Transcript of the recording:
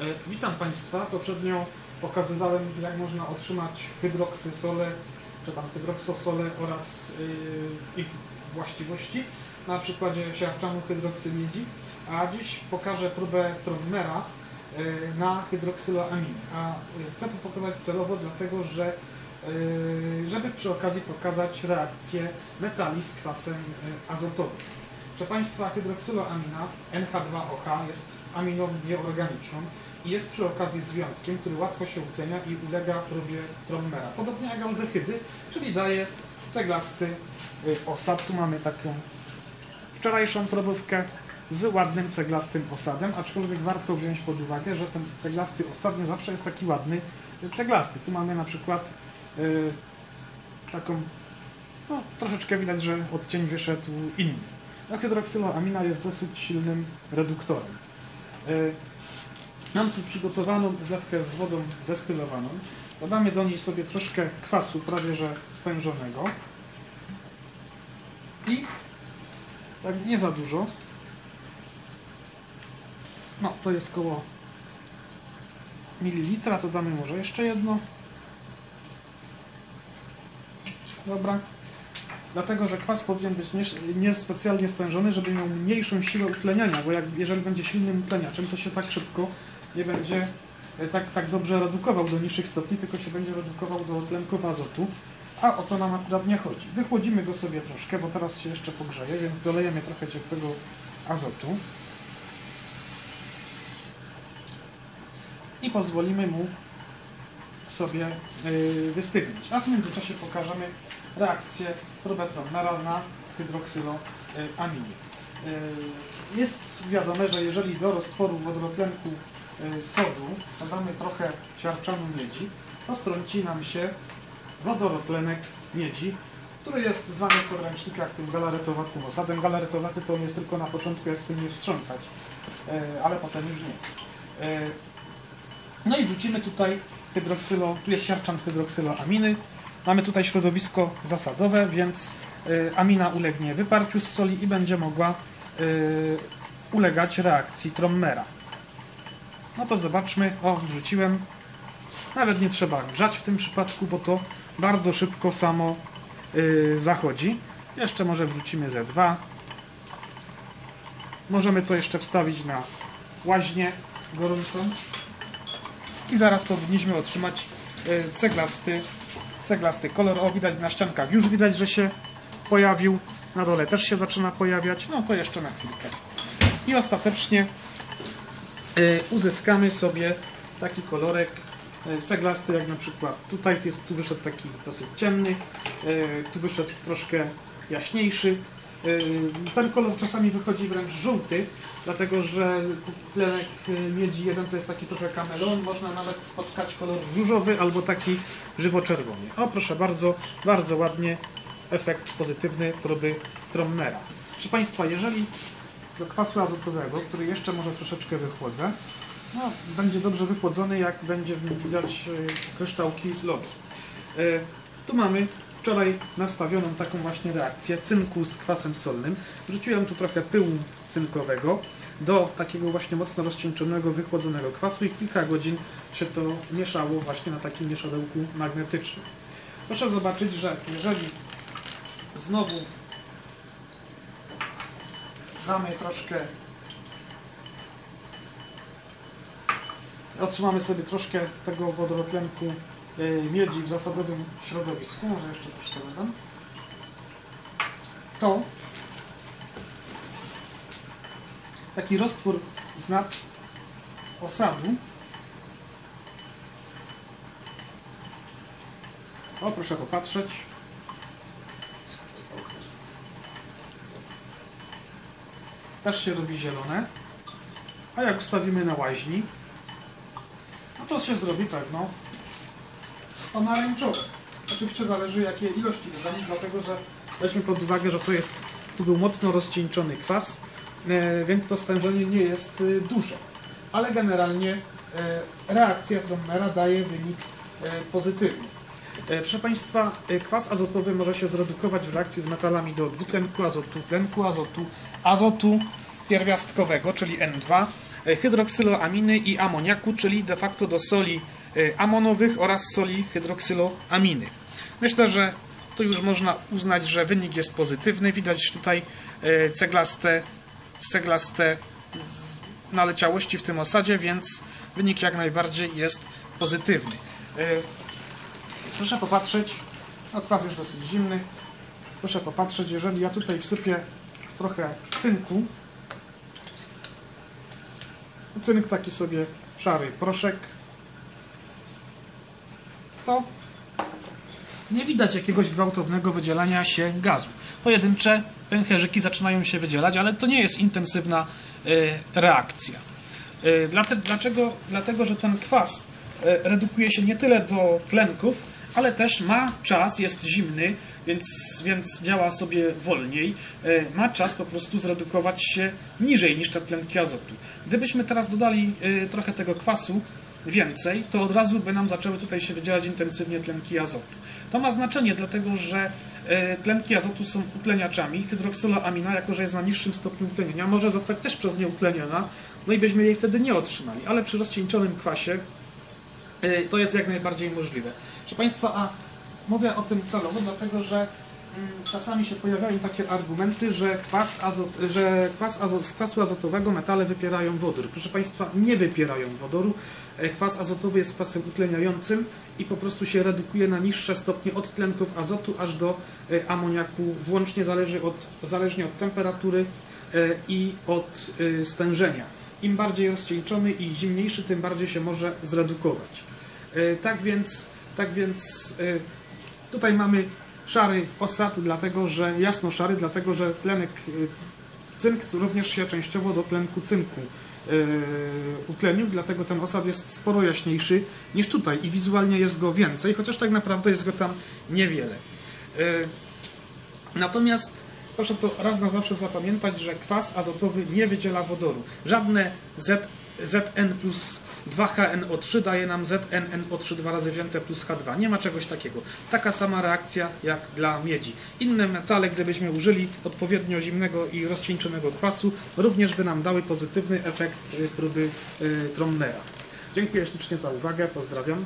E, Witam Państwa. Poprzednio pokazywałem, jak można otrzymać hydroksysole, czy tam hydroksosole oraz y, ich właściwości na przykładzie siarczanu hydroksy miedzi, a dziś pokażę próbę Trommera y, na hydroksyloaminie. A chcę to pokazać celowo, dlatego że żeby przy okazji pokazać reakcję metali z kwasem azotowym. Proszę Państwa, hydroksyloamina NH2OH jest aminą nieorganiczną i jest przy okazji związkiem, który łatwo się utlenia i ulega próbie Trommera. Podobnie jak aldehydy, czyli daje ceglasty y, osad. Tu mamy taką wczorajszą probówkę z ładnym ceglastym osadem, aczkolwiek warto wziąć pod uwagę, że ten ceglasty osad nie zawsze jest taki ładny ceglasty. Tu mamy na przykład y, taką, no troszeczkę widać, że odcień wyszedł inny. A hydroksyloamina jest dosyć silnym reduktorem. Y, Mam tu przygotowaną zlewkę z wodą destylowaną. Dodamy do niej sobie troszkę kwasu, prawie że stężonego. I tak nie za dużo. No, to jest koło mililitra, to damy może jeszcze jedno. Dobra. Dlatego, że kwas powinien być niespecjalnie nie stężony, żeby miał mniejszą siłę utleniania, bo jak, jeżeli będzie silnym utleniaczem, to się tak szybko nie będzie e, tak, tak dobrze redukował do niższych stopni, tylko się będzie redukował do tlenków azotu, a o to nam akurat nie chodzi. Wychłodzimy go sobie troszkę, bo teraz się jeszcze pogrzeje, więc dolejemy trochę ciepłego azotu i pozwolimy mu sobie yy, wystygnąć. A w międzyczasie pokażemy reakcję probetromera na hydroksyloaminie. Yy, jest wiadome, że jeżeli do roztworu wodorotlenku yy, sodu dodamy trochę siarczanu miedzi, to strąci nam się wodorotlenek miedzi, który jest zwany w podręcznikach tym galaretowatym osadem. Galaretowaty to on jest tylko na początku, jak tym nie wstrząsać, yy, ale potem już nie. No i wrzucimy tutaj hydroksylo, tu jest siarczan hydroksyloaminy. Mamy tutaj środowisko zasadowe, więc y, amina ulegnie wyparciu z soli i będzie mogła y, ulegać reakcji Trommera. No to zobaczmy. O, wrzuciłem. Nawet nie trzeba grzać w tym przypadku, bo to bardzo szybko samo y, zachodzi. Jeszcze może wrzucimy ze dwa. Możemy to jeszcze wstawić na łaźnię gorącą i zaraz powinniśmy otrzymać ceglasty, ceglasty kolor. O, widać na ściankach już widać, że się pojawił. Na dole też się zaczyna pojawiać. No to jeszcze na chwilkę. I ostatecznie uzyskamy sobie taki kolorek ceglasty, jak na przykład tutaj jest, tu wyszedł taki dosyć ciemny, tu wyszedł troszkę jaśniejszy. Ten kolor czasami wychodzi wręcz żółty, dlatego że tlenek miedzi 1 to jest taki trochę kameleon, można nawet spotkać kolor różowy albo taki żywo-czerwony. O proszę bardzo, bardzo ładnie efekt pozytywny próby Trommera. Proszę Państwa, jeżeli do kwasu azotowego, który jeszcze może troszeczkę wychłodzę, no, będzie dobrze wychłodzony, jak będzie widać kryształki lodu. Tu mamy wczoraj nastawioną taką właśnie reakcję cynku z kwasem solnym. Wrzuciłem tu trochę pyłu cynkowego do takiego właśnie mocno rozcieńczonego, wychłodzonego kwasu i kilka godzin się to mieszało właśnie na takim mieszadełku magnetycznym. Proszę zobaczyć, że jeżeli znowu damy troszkę otrzymamy sobie troszkę tego wodorotlenku miedzi w zasadowym środowisku, może jeszcze troszkę dodam, to taki roztwór z nad osadu. O proszę popatrzeć. Też się robi zielone. A jak ustawimy na łaźni no to się zrobi pewno pomarańczowe. Oczywiście zależy jakie ilości dodamy, dlatego że weźmy pod uwagę, że to jest, tu był mocno rozcieńczony kwas, e, więc to stężenie nie jest e, duże. Ale generalnie e, reakcja Trommera daje wynik pozytywny. Proszę Państwa, kwas azotowy może się zredukować w reakcji z metalami do dwutlenku azotu, tlenku azotu, azotu pierwiastkowego, czyli N2, e, hydroksyloaminy i amoniaku, czyli de facto do soli amonowych oraz soli hydroksyloaminy. Myślę, że tu już można uznać, że wynik jest pozytywny. Widać tutaj e, ceglaste, ceglaste naleciałości w tym osadzie, więc wynik jak najbardziej jest pozytywny. E, Proszę popatrzeć, no kwas jest dosyć zimny. Proszę popatrzeć, jeżeli ja tutaj wsypię trochę cynku, cynk taki sobie szary proszek, to nie widać jakiegoś gwałtownego wydzielania się gazu. Pojedyncze pęcherzyki zaczynają się wydzielać, ale to nie jest intensywna e, reakcja. E, dlaczego? Dlatego, że ten kwas e, redukuje się nie tyle do tlenków, ale też ma czas, jest zimny, więc, więc działa sobie wolniej. Ma czas po prostu zredukować się niżej niż te tlenki azotu. Gdybyśmy teraz dodali trochę tego kwasu, więcej, to od razu by nam zaczęły tutaj się wydzielać intensywnie tlenki azotu. To ma znaczenie, dlatego że e, tlenki azotu są utleniaczami. Hydroksyloamina, jako że jest na niższym stopniu utlenienia, może zostać też przez nie utleniona, no i byśmy jej wtedy nie otrzymali. Ale przy rozcieńczonym kwasie e, to jest jak najbardziej możliwe. Proszę Państwa, a mówię o tym celowo, dlatego że czasami się pojawiają takie argumenty, że, kwas azot, że kwas azot, z kwasu azotowego metale wypierają wodór. Proszę Państwa, nie wypierają wodoru. E, Kwas azotowy jest kwasem utleniającym i po prostu się redukuje na niższe stopnie od tlenków azotu aż do e, amoniaku, włącznie zależy od, zależnie od temperatury e, i od stężenia. Im bardziej rozcieńczony i zimniejszy, tym bardziej się może zredukować. Tak więc, tak więc tutaj mamy szary osad, dlatego że jasno szary, dlatego że tlenek e, cynk również się częściowo do tlenku cynku e, utlenił, dlatego ten osad jest sporo jaśniejszy niż tutaj i wizualnie jest go więcej, chociaż tak naprawdę jest go tam niewiele. E, Natomiast proszę to raz na zawsze zapamiętać, że kwas azotowy nie wydziela wodoru. Żadne Z, Zn plus 2HNO3 daje nam ZnNO3 dwa razy wzięte plus H2. Nie ma czegoś takiego. Taka sama reakcja jak dla miedzi. Inne metale, gdybyśmy użyli odpowiednio zimnego i rozcieńczonego kwasu, również by nam dały pozytywny efekt y, próby y, Tromnera. Dziękuję ślicznie za uwagę. Pozdrawiam.